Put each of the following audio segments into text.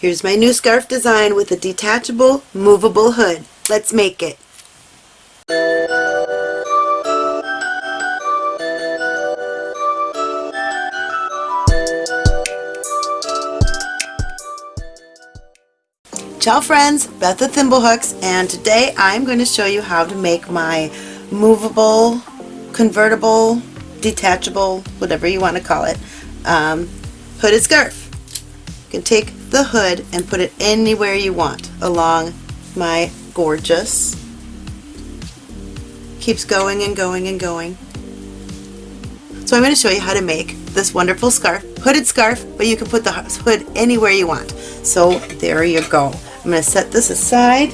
Here's my new scarf design with a detachable, movable hood. Let's make it. Ciao friends, Beth of Thimblehooks and today I'm going to show you how to make my movable, convertible, detachable, whatever you want to call it, um, hooded scarf. You can take the hood and put it anywhere you want along my gorgeous, keeps going and going and going. So I'm going to show you how to make this wonderful scarf, hooded scarf, but you can put the hood anywhere you want. So there you go. I'm going to set this aside.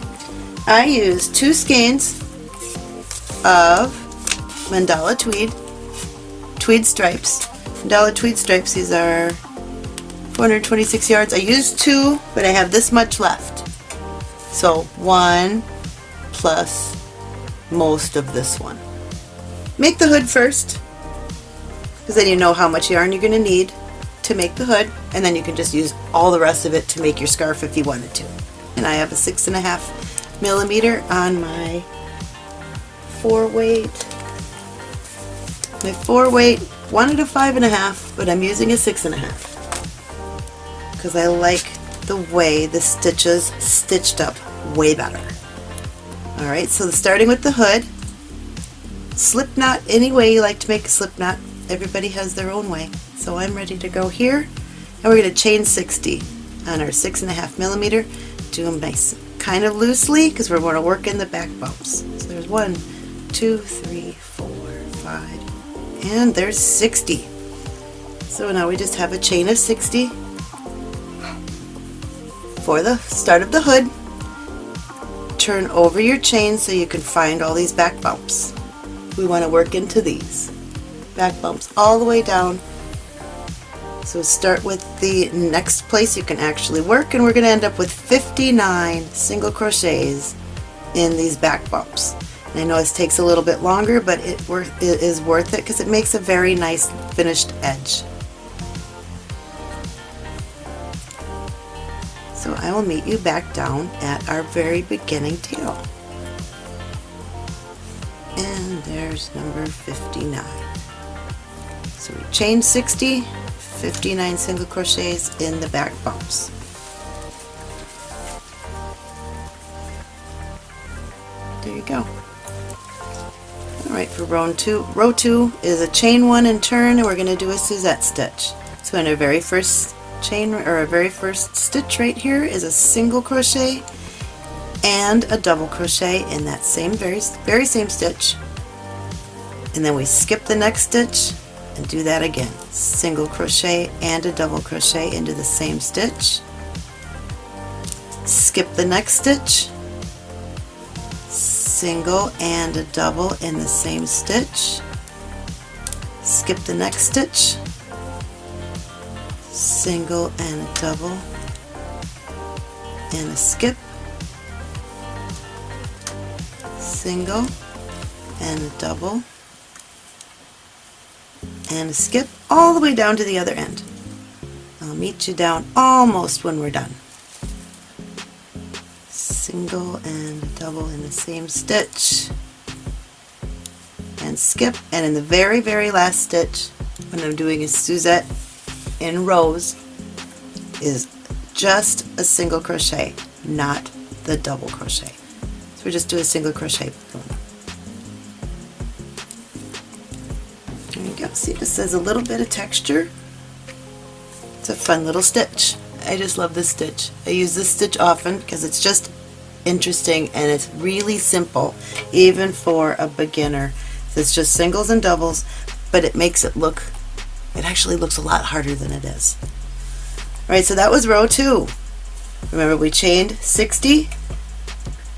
I use two skeins of Mandala Tweed, Tweed Stripes. Mandala Tweed Stripes, these are 426 yards. I used two, but I have this much left. So one plus most of this one. Make the hood first, because then you know how much yarn you're going to need to make the hood, and then you can just use all the rest of it to make your scarf if you wanted to and I have a six and a half millimeter on my four weight. My four weight wanted a five and a half, but I'm using a six and a half because I like the way the stitches stitched up way better. Alright, so starting with the hood, slip knot any way you like to make a slip knot. Everybody has their own way. So I'm ready to go here, and we're going to chain 60 on our six and a half millimeter do them nice kind of loosely because we're going to work in the back bumps. So there's one, two, three, four, five, and there's 60. So now we just have a chain of 60 for the start of the hood. Turn over your chain so you can find all these back bumps. We want to work into these back bumps all the way down so start with the next place you can actually work and we're going to end up with 59 single crochets in these back bumps. And I know this takes a little bit longer but it, it is worth it because it makes a very nice finished edge. I will meet you back down at our very beginning tail. And there's number 59. So we chain 60, 59 single crochets in the back bumps. There you go. Alright, for row two, row two is a chain one and turn, and we're going to do a Suzette stitch. So in our very first chain, or our very first stitch right here is a single crochet and a double crochet in that same very, very same stitch. And then we skip the next stitch and do that again. Single crochet and a double crochet into the same stitch. Skip the next stitch. Single and a double in the same stitch. Skip the next stitch. Single and double and a skip. Single and a double and a skip all the way down to the other end. I'll meet you down almost when we're done. Single and double in the same stitch and skip and in the very very last stitch when I'm doing a Suzette in rows is just a single crochet not the double crochet. So we just do a single crochet. There you go. See, this has a little bit of texture. It's a fun little stitch. I just love this stitch. I use this stitch often because it's just interesting and it's really simple even for a beginner. It's just singles and doubles but it makes it look, it actually looks a lot harder than it is. Alright, so that was row 2. Remember we chained 60,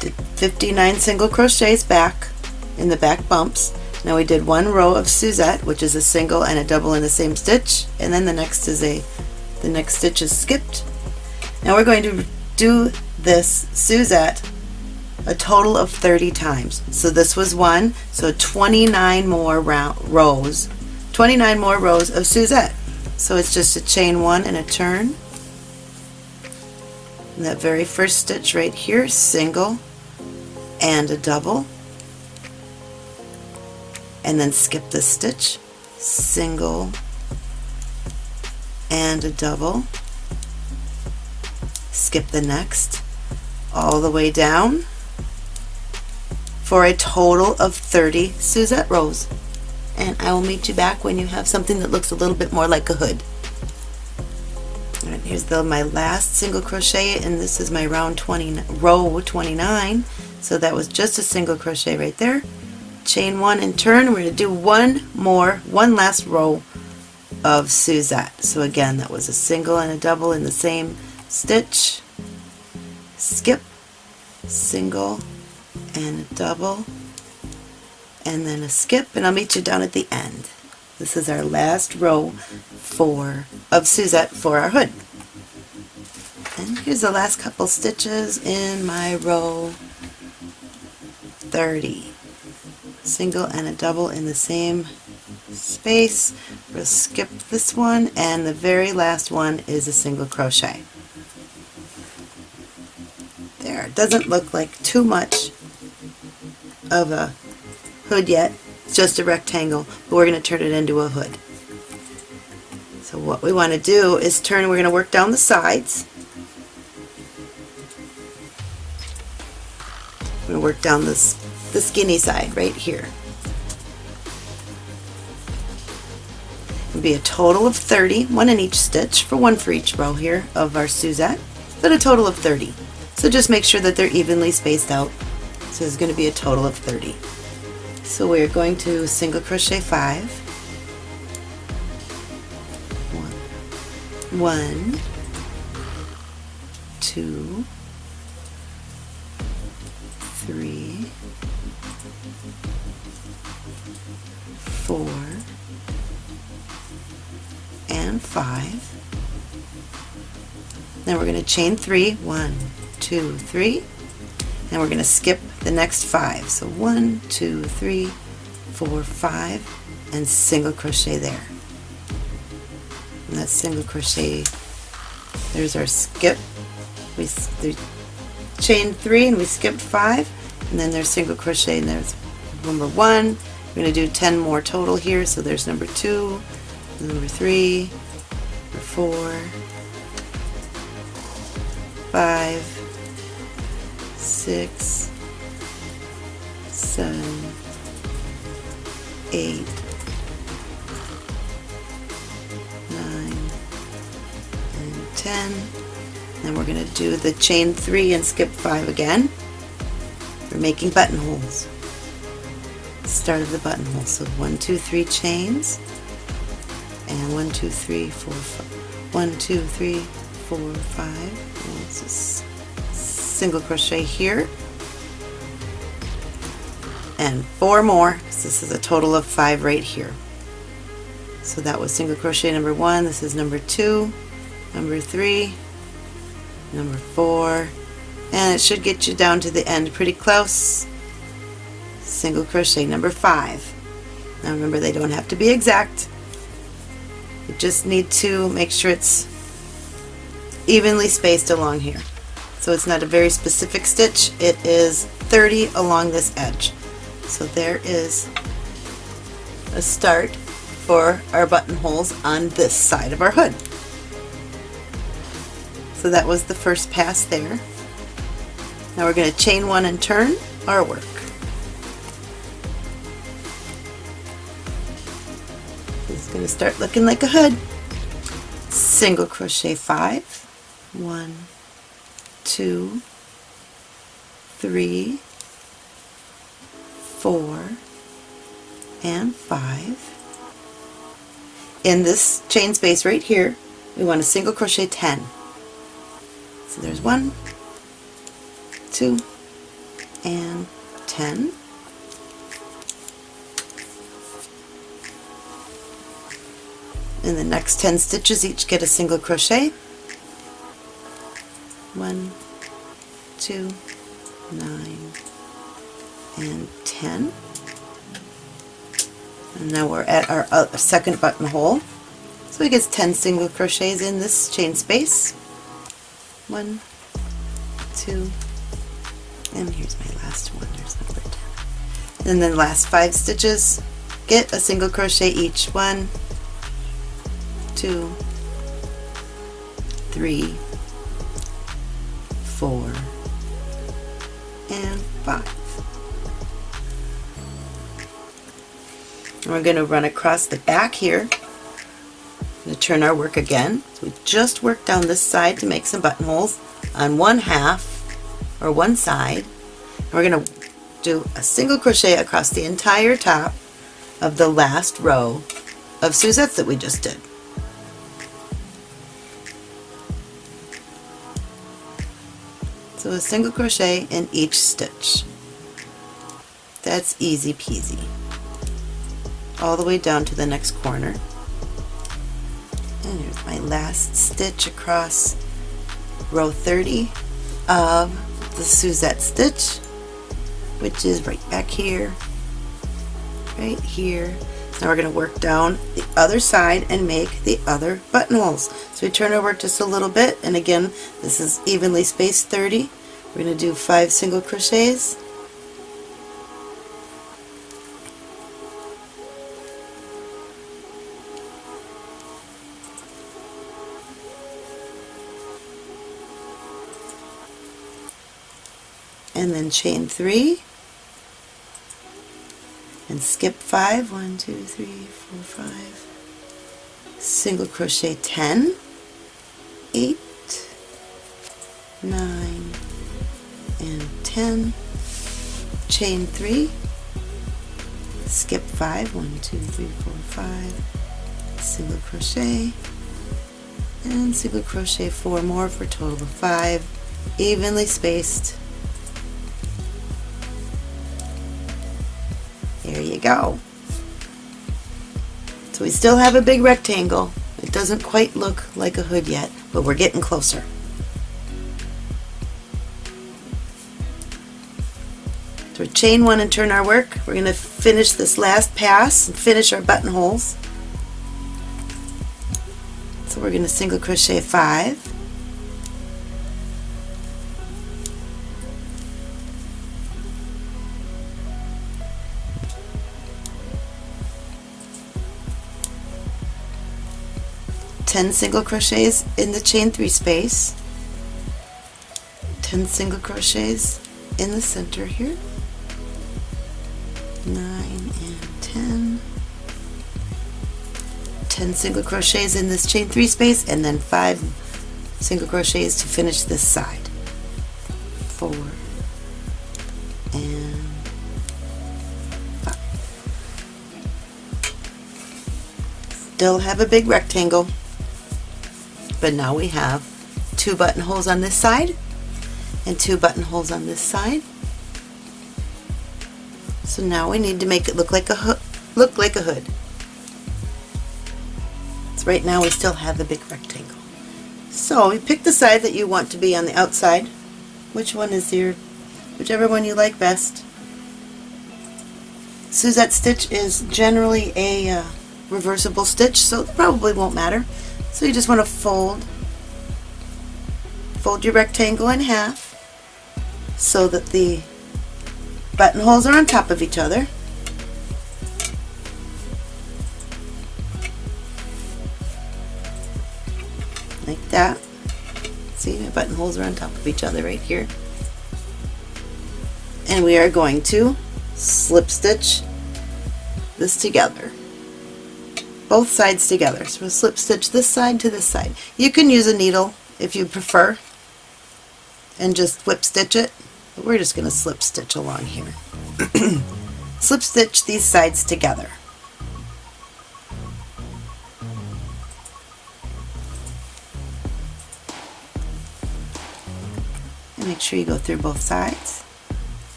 did 59 single crochets back in the back bumps, now we did one row of Suzette, which is a single and a double in the same stitch, and then the next is a, the next stitch is skipped. Now we're going to do this Suzette a total of 30 times. So this was one, so 29 more rows, 29 more rows of Suzette. So it's just a chain one and a turn, in that very first stitch right here single and a double. And then skip this stitch single and a double. Skip the next all the way down for a total of 30 Suzette rows and I will meet you back when you have something that looks a little bit more like a hood. Alright, here's the my last single crochet and this is my round 20 row 29 so that was just a single crochet right there. Chain one and turn. We're going to do one more one last row of Suzette. So again that was a single and a double in the same stitch. Skip. Single and double and then a skip and I'll meet you down at the end. This is our last row for of Suzette for our hood. And here's the last couple stitches in my row 30 single and a double in the same space. We'll skip this one and the very last one is a single crochet. There it doesn't look like too much of a hood yet it's just a rectangle but we're going to turn it into a hood so what we want to do is turn we're going to work down the sides we're going to work down this the skinny side right here. It'll be a total of 30, one in each stitch, for one for each row here of our Suzette, but a total of 30. So just make sure that they're evenly spaced out. So there's going to be a total of 30. So we're going to single crochet 5, one, one. Two, three, four, and five. Then we're going to chain three, one, two, three, and we're going to skip the next five. So one, two, three, four, five, and single crochet there. And that single crochet, there's our skip. We chain three and we skipped five, and then there's single crochet and there's number one, we're going to do 10 more total here, so there's number 2, number 3, number 4, 5, 6, 7, 8, 9, and 10. Then we're going to do the chain 3 and skip 5 again. We're making buttonholes start of the buttonhole. So one, two, three chains, and one, two, three, four, five. One, two, three, four, five. Single crochet here, and four more. This is a total of five right here. So that was single crochet number one. This is number two, number three, number four, and it should get you down to the end pretty close single crochet number five. Now remember they don't have to be exact. You just need to make sure it's evenly spaced along here. So it's not a very specific stitch, it is 30 along this edge. So there is a start for our buttonholes on this side of our hood. So that was the first pass there. Now we're going to chain one and turn our work. It's going to start looking like a hood. Single crochet five, one, two, three, four, and five. In this chain space right here, we want to single crochet 10. So there's one, two, and 10. In the next 10 stitches each get a single crochet. One, two, nine, and 10. And now we're at our uh, second buttonhole. So we get 10 single crochets in this chain space. One, two, and here's my last one, there's number 10. And then the last five stitches, get a single crochet each. One, two, three, four, and five. We're going to run across the back here. going to turn our work again. So we just worked down this side to make some buttonholes on one half or one side. And we're going to do a single crochet across the entire top of the last row of Suzettes that we just did. So a single crochet in each stitch. That's easy peasy. All the way down to the next corner. And here's my last stitch across row 30 of the Suzette stitch, which is right back here, right here. Now we're going to work down the other side and make the other buttonholes. So we turn over just a little bit and again this is evenly spaced 30. We're going to do five single crochets chain three. And skip five. One, two, three, four, five. Single crochet 10, 8, 9, and 10. Chain 3, skip 5, 1, 2, 3, 4, 5, single crochet, and single crochet 4 more for a total of 5, evenly spaced go. So we still have a big rectangle. It doesn't quite look like a hood yet, but we're getting closer. So chain one and turn our work. We're going to finish this last pass and finish our buttonholes. So we're going to single crochet five, 10 single crochets in the chain 3 space. 10 single crochets in the center here. 9 and 10 10 single crochets in this chain 3 space and then 5 single crochets to finish this side. 4 and 5 still have a big rectangle but now we have two buttonholes on this side and two buttonholes on this side. So now we need to make it look like a hood. Look like a hood. So right now we still have the big rectangle. So you pick the side that you want to be on the outside. Which one is your, whichever one you like best. Suzette stitch is generally a uh, reversible stitch, so it probably won't matter. So you just want to fold, fold your rectangle in half so that the buttonholes are on top of each other. Like that. See, my buttonholes are on top of each other right here. And we are going to slip stitch this together both sides together. So we'll slip stitch this side to this side. You can use a needle if you prefer and just whip stitch it, but we're just going to slip stitch along here. slip stitch these sides together. And make sure you go through both sides.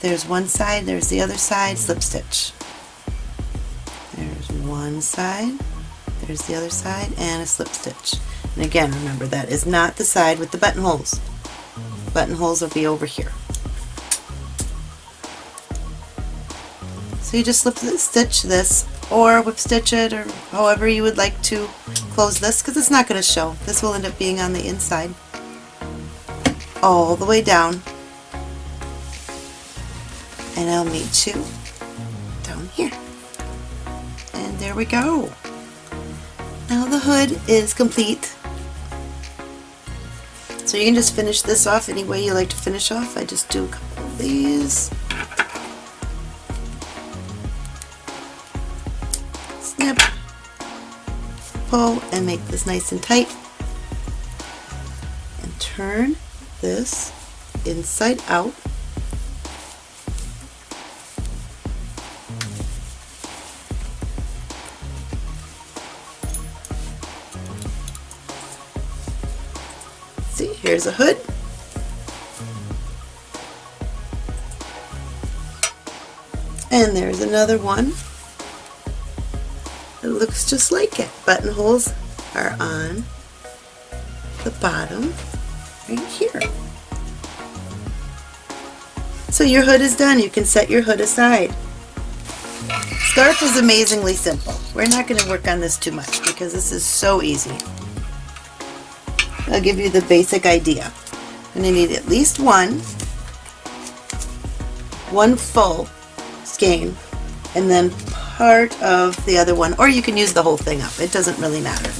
There's one side, there's the other side, slip stitch. There's one side, there's the other side and a slip stitch. And again, remember that is not the side with the buttonholes. Buttonholes will be over here. So you just slip stitch this or whip stitch it or however you would like to close this because it's not going to show. This will end up being on the inside. all the way down and I'll meet you down here. And there we go. Now the hood is complete. So you can just finish this off any way you like to finish off. I just do a couple of these. Snip, pull, and make this nice and tight. And turn this inside out See, here's a hood. And there's another one. It looks just like it. Buttonholes are on the bottom right here. So your hood is done. You can set your hood aside. Scarf is amazingly simple. We're not going to work on this too much because this is so easy. I'll give you the basic idea. I'm going to need at least one, one full skein, and then part of the other one, or you can use the whole thing up. It doesn't really matter.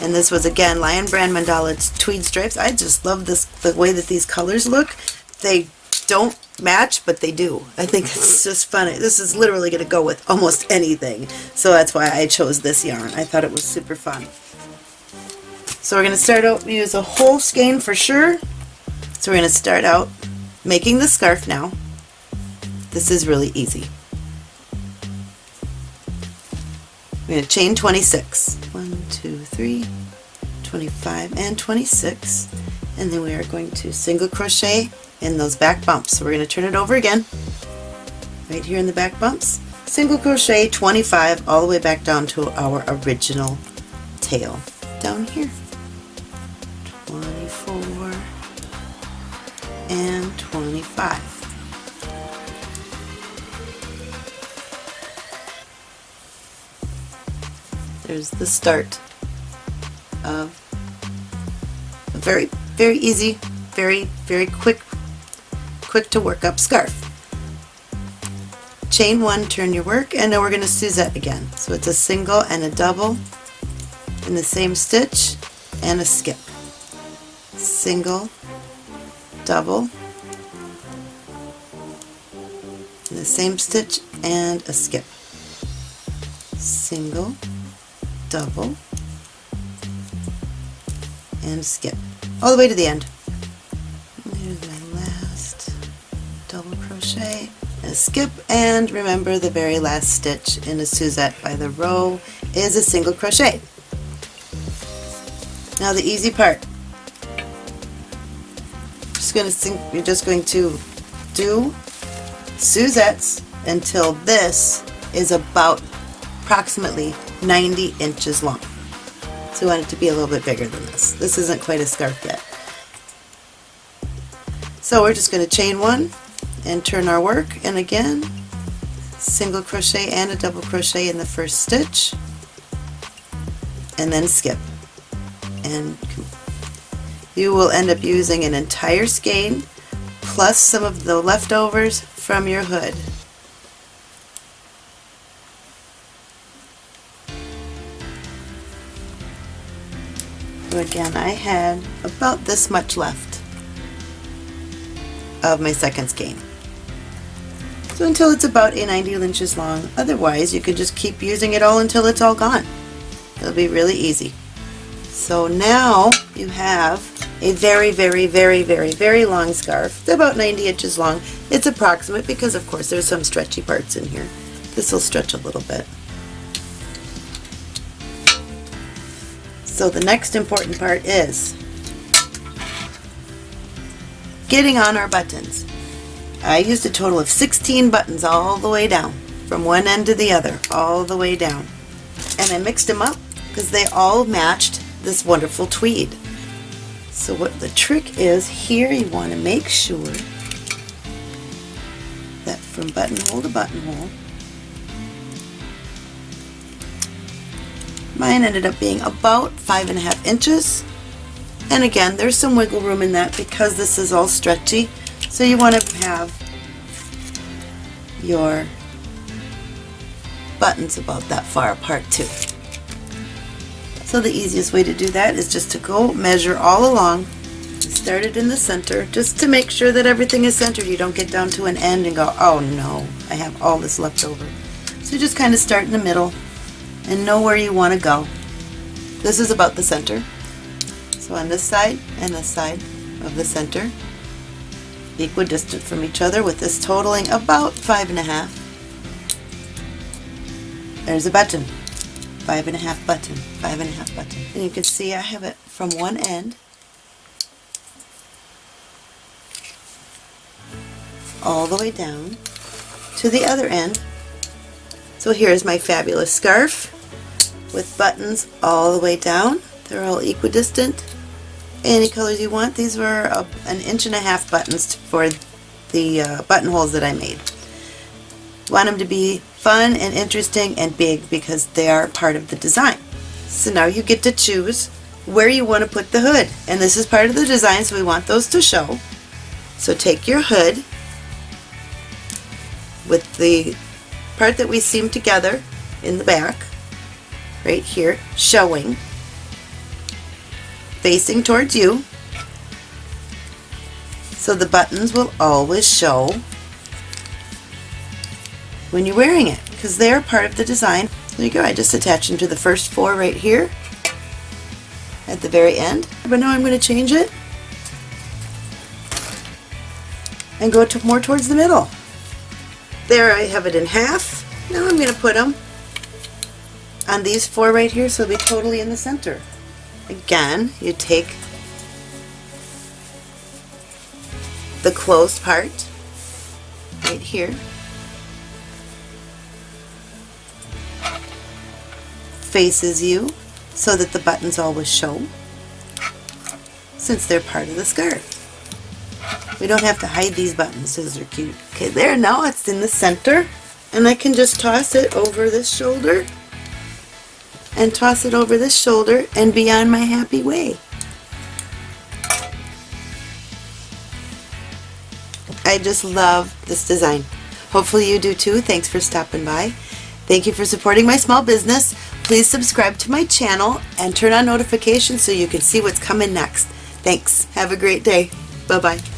And this was again Lion Brand Mandala tweed stripes. I just love this the way that these colors look. They don't match, but they do. I think it's just funny. This is literally going to go with almost anything. So that's why I chose this yarn. I thought it was super fun. So we're going to start out, use a whole skein for sure. So we're going to start out making the scarf now. This is really easy. We're going to chain 26. 1, 2, 3, 25, and 26. And then we are going to single crochet in those back bumps. So we're going to turn it over again, right here in the back bumps. Single crochet 25 all the way back down to our original tail down here. 25. There's the start of a very, very easy, very, very quick, quick to work up scarf. Chain one, turn your work, and now we're going to Suzette again. So it's a single and a double in the same stitch and a skip single, double, the same stitch and a skip. Single, double, and skip. All the way to the end. There's my last double crochet, a skip, and remember the very last stitch in a Suzette by the row is a single crochet. Now the easy part just think you're just going to do Suzettes until this is about approximately 90 inches long. So we want it to be a little bit bigger than this. This isn't quite a scarf yet. So we're just going to chain one and turn our work and again single crochet and a double crochet in the first stitch and then skip and you will end up using an entire skein plus some of the leftovers from your hood. So again, I had about this much left of my second skein. So until it's about a 90 inches long, otherwise you can just keep using it all until it's all gone. It'll be really easy. So now you have a very, very, very, very, very long scarf. It's about 90 inches long. It's approximate because of course there's some stretchy parts in here. This will stretch a little bit. So the next important part is getting on our buttons. I used a total of 16 buttons all the way down, from one end to the other, all the way down. And I mixed them up because they all matched this wonderful tweed. So what the trick is here you want to make sure that from buttonhole to buttonhole mine ended up being about five and a half inches And again, there's some wiggle room in that because this is all stretchy. So you want to have your buttons about that far apart too. So the easiest way to do that is just to go measure all along, start it in the center, just to make sure that everything is centered. You don't get down to an end and go, oh no, I have all this left over. So just kind of start in the middle and know where you want to go. This is about the center. So on this side and this side of the center, equidistant from each other with this totaling about five and a half. There's a button. Five and a half button. Five and a half button. And you can see I have it from one end all the way down to the other end. So here's my fabulous scarf with buttons all the way down. They're all equidistant. Any colors you want. These were a, an inch and a half buttons for the uh, buttonholes that I made. Want them to be fun and interesting and big because they are part of the design. So now you get to choose where you want to put the hood. And this is part of the design so we want those to show. So take your hood with the part that we seam together in the back, right here, showing, facing towards you. So the buttons will always show when you're wearing it because they're part of the design. There you go, I just attached them to the first four right here at the very end. But now I'm going to change it and go to more towards the middle. There I have it in half. Now I'm going to put them on these four right here so they'll be totally in the center. Again, you take the closed part right here faces you so that the buttons always show since they're part of the scarf. We don't have to hide these buttons because they're cute. Okay, there, now it's in the center and I can just toss it over this shoulder and toss it over this shoulder and be on my happy way. I just love this design. Hopefully you do too. Thanks for stopping by. Thank you for supporting my small business. Please subscribe to my channel and turn on notifications so you can see what's coming next. Thanks. Have a great day. Bye-bye.